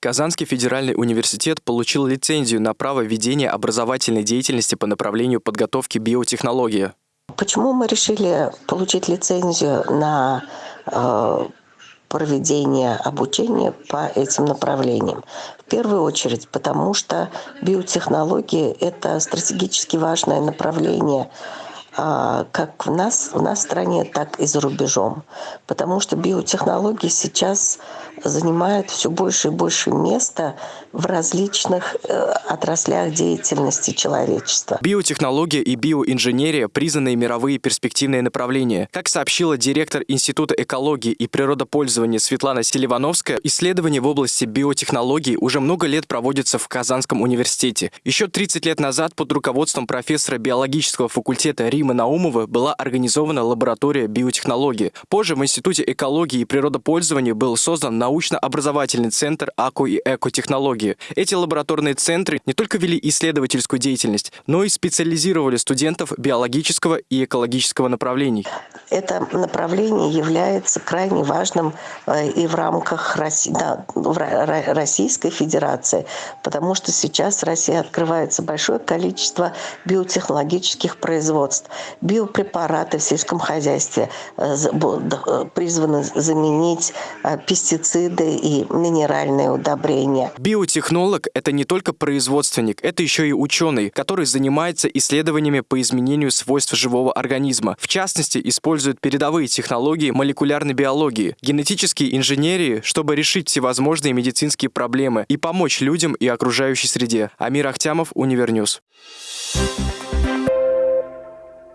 Казанский федеральный университет получил лицензию на право ведения образовательной деятельности по направлению подготовки биотехнологии. Почему мы решили получить лицензию на э, проведение обучения по этим направлениям? В первую очередь, потому что биотехнологии – это стратегически важное направление как в нас, в нас стране, так и за рубежом. Потому что биотехнологии сейчас занимают все больше и больше места в различных э, отраслях деятельности человечества. Биотехнология и биоинженерия – признанные мировые перспективные направления. Как сообщила директор Института экологии и природопользования Светлана Селивановская, исследования в области биотехнологий уже много лет проводятся в Казанском университете. Еще 30 лет назад под руководством профессора биологического факультета Римы Наумова была организована лаборатория биотехнологии. Позже в Институте экологии и природопользования был создан научно-образовательный центр АКО и экотехнологии. Эти лабораторные центры не только вели исследовательскую деятельность, но и специализировали студентов биологического и экологического направлений. Это направление является крайне важным э, и в рамках Российской Федерации, потому что сейчас в России открывается большое количество биотехнологических производств. Биопрепараты в сельском хозяйстве э, э, призваны заменить пестициды и минеральные удобрения. Биотехнолог – это не только производственник, это еще и ученый, который занимается исследованиями по изменению свойств живого организма. В частности, использует передовые технологии молекулярной биологии, генетические инженерии, чтобы решить всевозможные медицинские проблемы и помочь людям и окружающей среде. Амир Ахтямов, Универньюз. Thank you